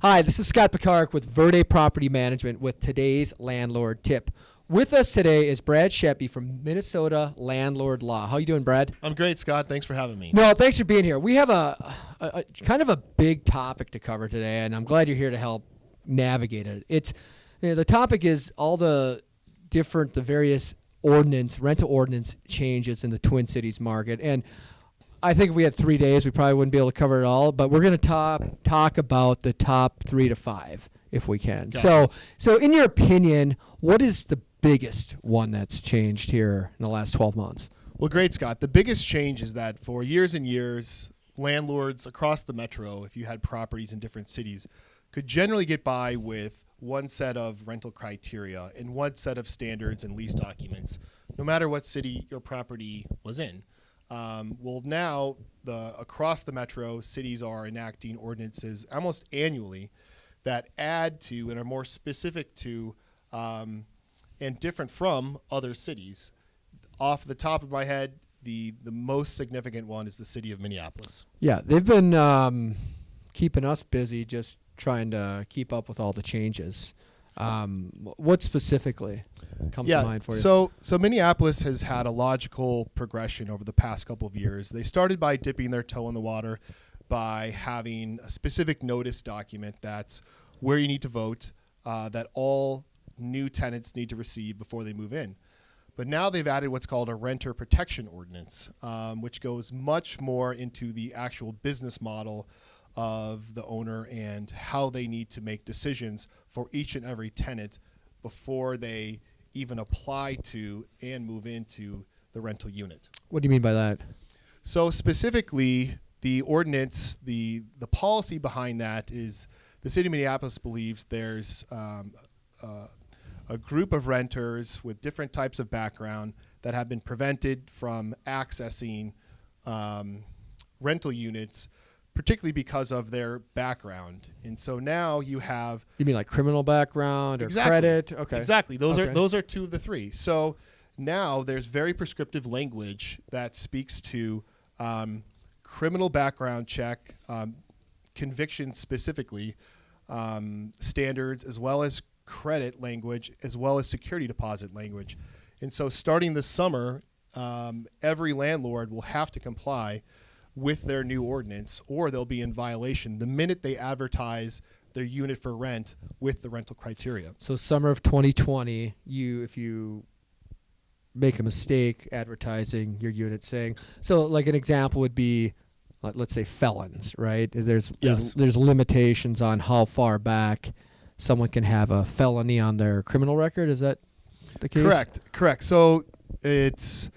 Hi, this is Scott Picard with Verde Property Management with today's landlord tip. With us today is Brad Sheppy from Minnesota Landlord Law. How you doing, Brad? I'm great, Scott. Thanks for having me. No, thanks for being here. We have a, a, a kind of a big topic to cover today, and I'm glad you're here to help navigate it. It's you know, the topic is all the different, the various ordinance, rental ordinance changes in the Twin Cities market, and I think if we had three days, we probably wouldn't be able to cover it all. But we're going to talk talk about the top three to five if we can. Got so, so in your opinion, what is the biggest one that's changed here in the last 12 months? Well, great, Scott. The biggest change is that for years and years, landlords across the metro, if you had properties in different cities, could generally get by with one set of rental criteria and one set of standards and lease documents, no matter what city your property was in. Um, well, now the across the metro, cities are enacting ordinances almost annually that add to and are more specific to um, and different from other cities. Off the top of my head, the the most significant one is the city of Minneapolis. Yeah, they've been um, keeping us busy just trying to keep up with all the changes. Um, what specifically comes yeah, to mind for you? so so Minneapolis has had a logical progression over the past couple of years. They started by dipping their toe in the water by having a specific notice document that's where you need to vote, uh, that all new tenants need to receive before they move in. But now they've added what's called a renter protection ordinance, um, which goes much more into the actual business model of the owner and how they need to make decisions for each and every tenant before they even apply to and move into the rental unit. what do you mean by that? So specifically, the ordinance, the the policy behind that is the city of Minneapolis believes there's um, uh, a group of renters with different types of background that have been prevented from accessing um, rental units, particularly because of their background. And so now you have You mean like criminal background or Exactly. credit? Okay. Exactly. Those Okay. are those are two of the three. So now there's very prescriptive language that speaks to um, criminal background check, um, conviction specifically, um, standards, as well as credit language, as well as security deposit language. And so starting this summer, um, every landlord will have to comply with their new ordinance, or they'll be in violation the minute they advertise their unit for rent with the rental criteria. So summer of 2020, you if you make a mistake advertising your unit saying so like an example would be let- let's say felons, right? There's Yes. there's, there's limitations on how far back someone can have a felony on their criminal record. Is that the case? Correct, correct. So it's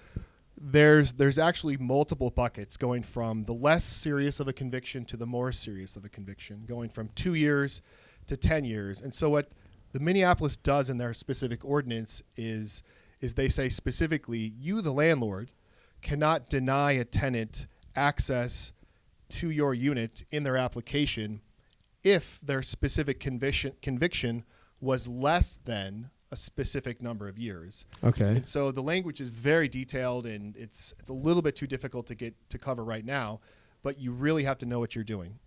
there's there's actually multiple buckets going from the less serious of a conviction to the more serious of a conviction, going from two years to ten years. And so what the Minneapolis does in their specific ordinance is is they say specifically, you the landlord cannot deny a tenant access to your unit in their application if their specific conviction conviction was less than a specific number of years. Okay. And so the language is very detailed and it's it's a little bit too difficult to get to cover right now, but you really have to know what you're doing.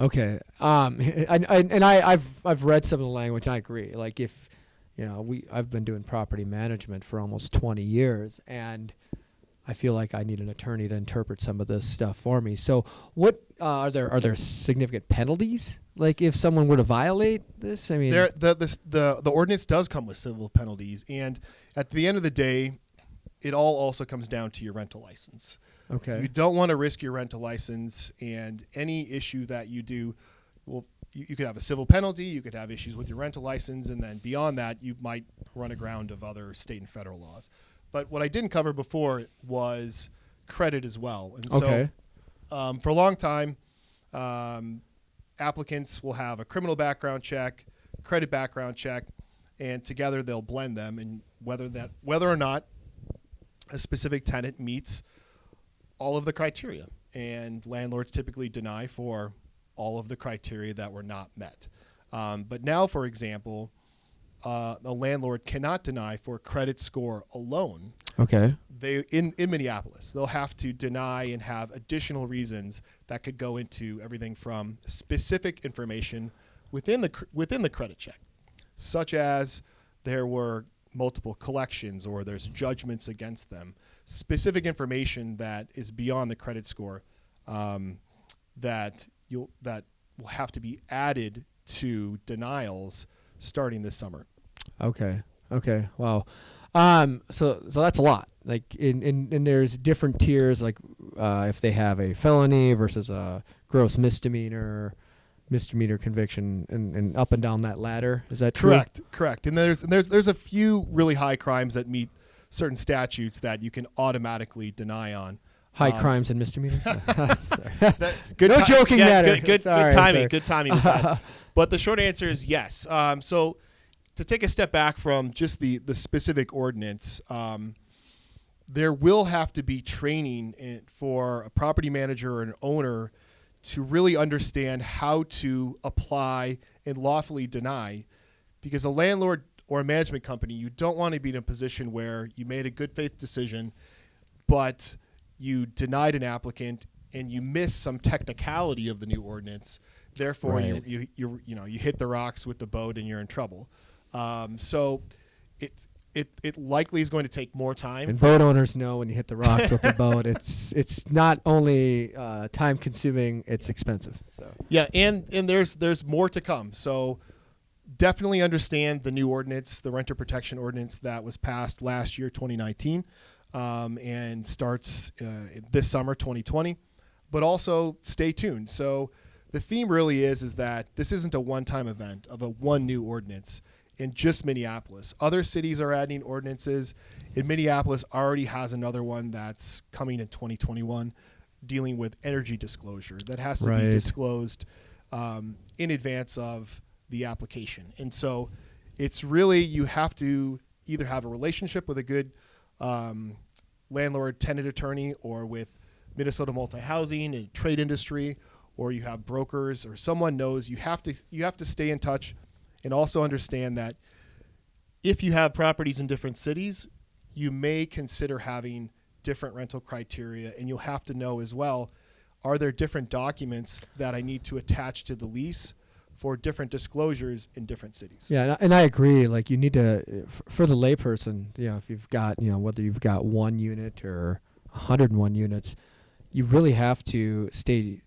Okay. Um, and, and, and I, I've I've read some of the language. I agree. Like if, you know, we I've been doing property management for almost 20 years, and I feel like I need an attorney to interpret some of this stuff for me. So, what uh, are there are there significant penalties? Like if someone were to violate this? I mean, There the this, the the ordinance does come with civil penalties and at the end of the day it all also comes down to your rental license. okay. You don't want to risk your rental license and any issue that you do well you, you could have a civil penalty, you could have issues with your rental license, and then beyond that, you might run aground of other state and federal laws. But what I didn't cover before was credit as well. And so Okay. Um, for a long time, um, applicants will have a criminal background check, credit background check, and together they'll blend them. And whether that whether or not a specific tenant meets all of the criteria, and landlords typically deny for all of the criteria that were not met. Um, but now, for example, uh, a landlord cannot deny for credit score alone Okay. they in, in Minneapolis, they'll have to deny and have additional reasons that could go into everything from specific information within the cr- within the credit check, such as there were multiple collections or there's judgments against them, specific information that is beyond the credit score um, that you'll that will have to be added to denials starting this summer. Okay. Okay. Wow. Um. So so that's a lot. Like in in and there's different tiers. Like uh, if they have a felony versus a gross misdemeanor, misdemeanor conviction, and, and up and down that ladder. Is that true? Correct. Correct. And there's there's there's a few really high crimes that meet certain statutes that you can automatically deny on. High Um, crimes and misdemeanors. Good No joking yeah, matter. Good, good, Sorry, good timing. Good timing but the short answer is yes. Um, so to take a step back from just the the specific ordinance, um, there will have to be training in, for a property manager or an owner to really understand how to apply and lawfully deny, because a landlord or a management company, you don't want to be in a position where you made a good faith decision, but you denied an applicant and you miss some technicality of the new ordinance. Therefore, Right. you, you you you know you hit the rocks with the boat and you're in trouble. Um, so it it it likely is going to take more time. and boat owners know when you hit the rocks with the boat, it's it's not only uh, time consuming, it's expensive. So Yeah, and and there's there's more to come. So definitely understand the new ordinance, the renter protection ordinance that was passed last year, 2019, um, and starts uh, this summer, 2020. But also stay tuned. So the theme really is is that this isn't a one-time event of a one new ordinance in just Minneapolis. Other cities are adding ordinances. In Minneapolis already has another one that's coming in 2021 dealing with energy disclosure that has to Right. be disclosed um, in advance of the application. And so it's really you have to either have a relationship with a good um, landlord tenant attorney or with Minnesota multi housing and trade industry or you have brokers or someone knows you have to you have to stay in touch and also understand that if you have properties in different cities you may consider having different rental criteria and you'll have to know as well are there different documents that I need to attach to the lease for different disclosures in different cities yeah, and I, and I agree. Like you need to, for the layperson, you know, if you've got, you know, whether you've got one unit or 101 units, you really have to stay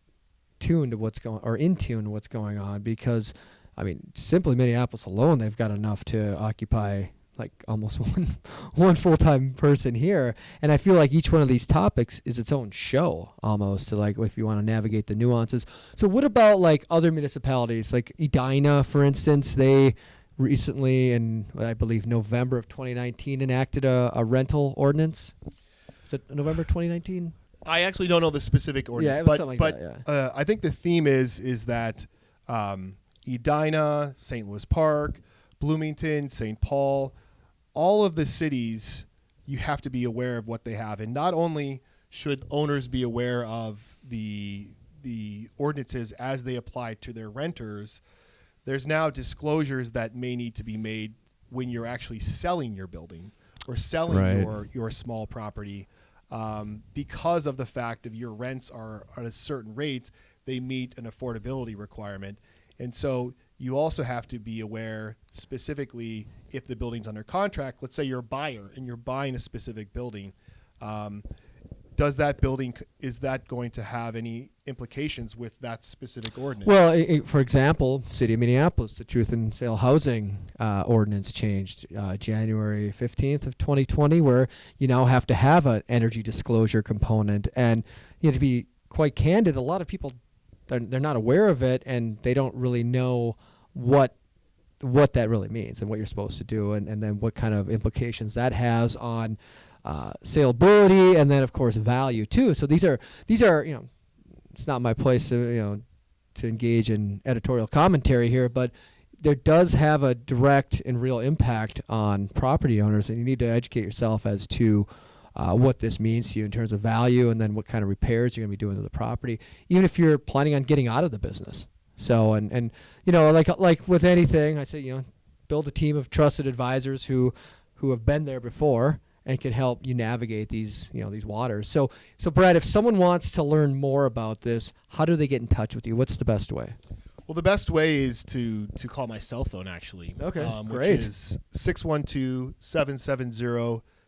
tuned to what's going or in tune to what's going on because, I mean, simply Minneapolis alone, they've got enough to occupy like almost one one full time person here. And I feel like each one of these topics is its own show almost to like if you want to navigate the nuances. So what about like other municipalities like Edina, for instance? They recently in I believe November of 2019 enacted a, a rental ordinance. Is it November 2019? I actually don't know the specific ordinance, it was but something like but that, uh, I think the theme is is that um, Edina, St. Louis Park, Bloomington, St. Paul, all of the cities, you have to be aware of what they have, and not only should owners be aware of the the ordinances as they apply to their renters, there's now disclosures that may need to be made when you're actually selling your building or selling Right. your your small property um, because of the fact of your rents are at a certain rate, they meet an affordability requirement. And so you also have to be aware specifically if the building's under contract. Let's say you're a buyer and you're buying a specific building. Um, does that building is that going to have any implications with that specific ordinance? Well, for example, City of Minneapolis, the Truth in Sale Housing uh, Ordinance changed uh, January 15th of 2020, where you now have to have an energy disclosure component. And you know, to be quite candid, a lot of people they're, they're not aware of it, and they don't really know what what that really means and what you're supposed to do, and, and then what kind of implications that has on uh, saleability, and then of course value too. So these are these are you know it's not my place to you know to engage in editorial commentary here, but there does have a direct and real impact on property owners, and you need to educate yourself as to uh, what this means to you in terms of value, and then what kind of repairs you're going to be doing to the property, even if you're planning on getting out of the business. So, and and you know, like like with anything, I say you know, build a team of trusted advisors who who have been there before and can help you navigate these you know these waters. So so Brad, if someone wants to learn more about this, how do they get in touch with you? What's the best way? Well, the best way is to to call my cell phone actually. Okay, um, great. Which is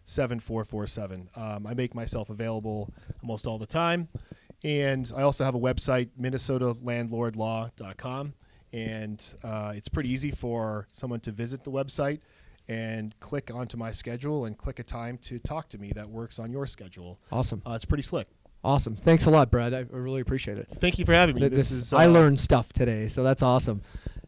612-770-7447. Um, I make myself available almost all the time, and I also have a website, minnesotalandlordlaw.com, and uh, it's pretty easy for someone to visit the website and click onto my schedule and click a time to talk to me that works on your schedule. Awesome. Uh, it's pretty slick. Awesome. Thanks a lot, Brad. I I really appreciate it. Thank you for having me. Th- This, is I uh, learned stuff today, so that's awesome.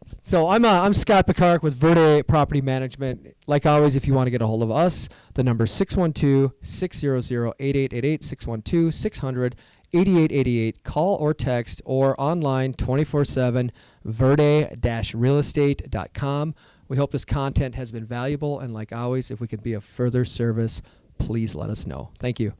So I'm uh, I'm Scott Picard with Verde Property Management. Like always, if you want to get a hold of us, the number is 612-600-8888, 612-600-8888. Call or text or online 24/7 verde-realestate.com. We hope this content has been valuable, and like always, if we can be of further service, please let us know. Thank you.